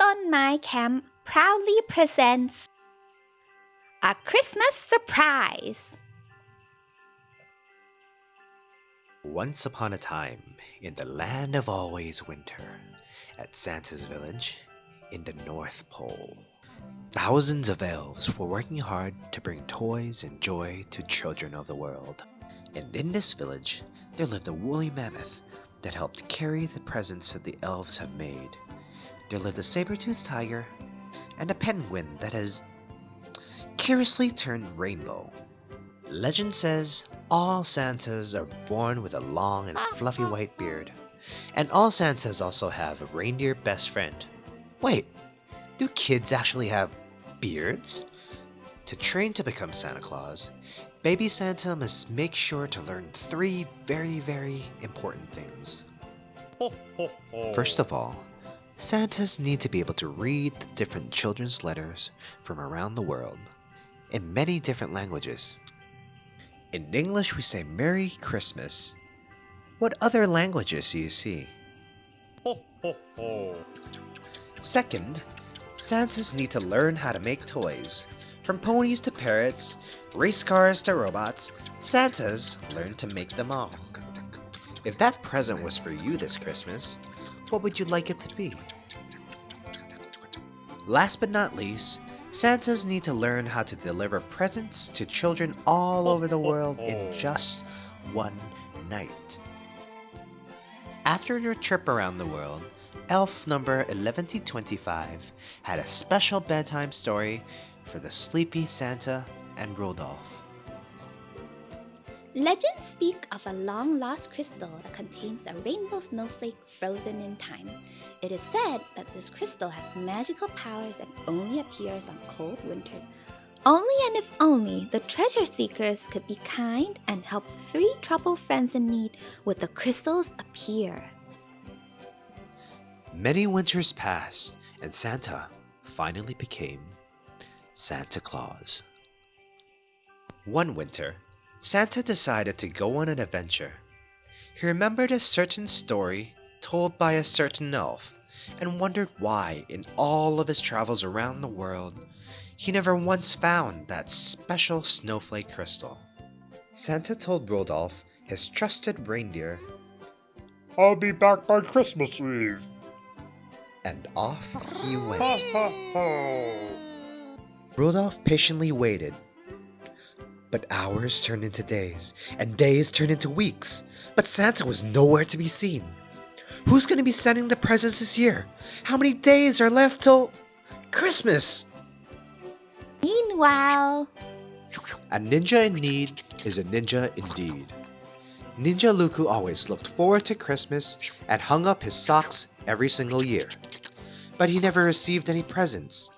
ต้นไม้แคมป์ proudly presents a Christmas surprise Once upon a time, in the land of always winter, at Santa's village, in the North Pole, thousands of elves were working hard to bring toys and joy to children of the world. And in this village, there lived a woolly mammoth that helped carry the presents that the elves have made. there lived a saber-toothed tiger and a penguin that has curiously turned rainbow. Legend says all Santas are born with a long and fluffy white beard. And all Santas also have a reindeer best friend. Wait, do kids actually have beards? To train to become Santa Claus, baby Santa must make sure to learn three very, very important things. First of all, Santas need to be able to read the different children's letters from around the world in many different languages. In English, we say Merry Christmas. What other languages do you see? Second, Santas need to learn how to make toys. From ponies to parrots, race cars to robots, Santas learn to make them all. If that present was for you this Christmas, what would you like it to be? Last but not least, Santas need to learn how to deliver presents to children all over the world in just one night. After their trip around the world, elf number 1125 had a special bedtime story for the sleepy Santa and Rudolph. Legends speak of a long lost crystal that contains a rainbow snowflake frozen in time. It is said that this crystal has magical powers and only appears on cold winter. Only and if only the treasure seekers could be kind and help three troubled friends in need would the crystals appear. Many winters passed, and Santa finally became Santa Claus. One winter, Santa decided to go on an adventure. He remembered a certain story told by a certain elf and wondered why, in all of his travels around the world, he never once found that special snowflake crystal. Santa told Rudolph, his trusted reindeer, I'll be back by Christmas Eve. and off he went. Rudolph patiently waited. But hours turned into days, and days turned into weeks. But Santa was nowhere to be seen. Who's going to be sending the presents this year? How many days are left till Christmas? Meanwhile, A ninja in need is a ninja indeed. Ninja Luku always looked forward to Christmas and hung up his socks every single year. But he never received any presents.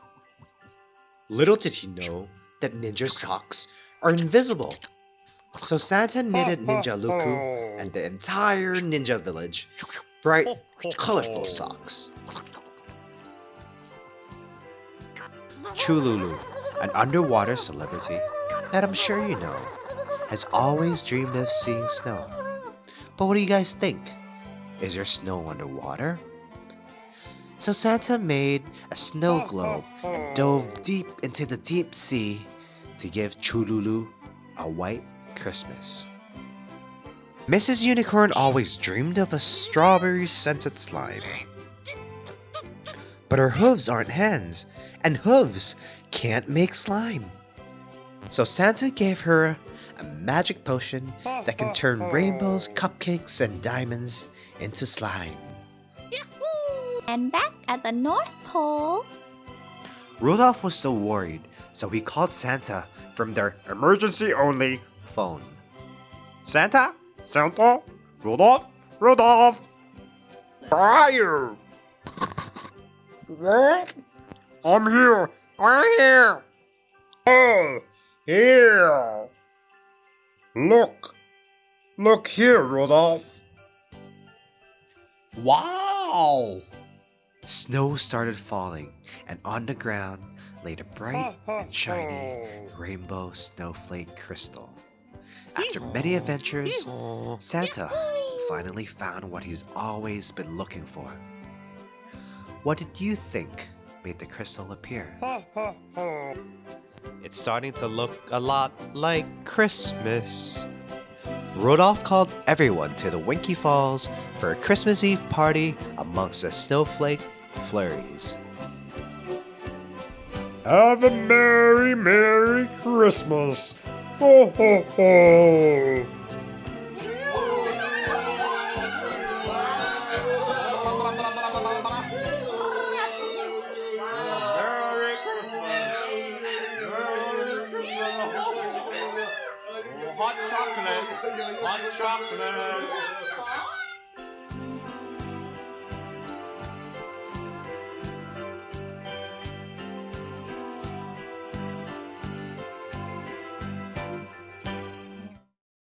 Little did he know that ninja socks are invisible. So Santa knitted Ninja Luku and the entire ninja village bright, colorful socks. Chululu, an underwater celebrity that I'm sure you know, has always dreamed of seeing snow. But what do you guys think? Is there snow underwater? So Santa made a snow globe and dove deep into the deep sea to give Chululu a white Christmas. Mrs. Unicorn always dreamed of a strawberry scented slime. But her hooves aren't hands, and hooves can't make slime. So Santa gave her a magic potion that can turn rainbows, cupcakes, and diamonds into slime. and back at the North Pole, Rudolph was still worried, so he called Santa from their emergency only phone. Santa? Santa? Rudolph? Rudolph? Where are you? What? I'm here. I'm here. Oh, here. Look. Look here, Rudolph. Wow! Snow started falling, and on the ground laid a bright and shiny rainbow snowflake crystal. After many adventures, Santa finally found what he's always been looking for. What did you think made the crystal appear? It's starting to look a lot like Christmas. Rudolph called everyone to the Winky Falls for a Christmas Eve party amongst the snowflake flurries. Have a merry, merry Christmas! Ho, ho, ho! hot chocolate, hot chocolate.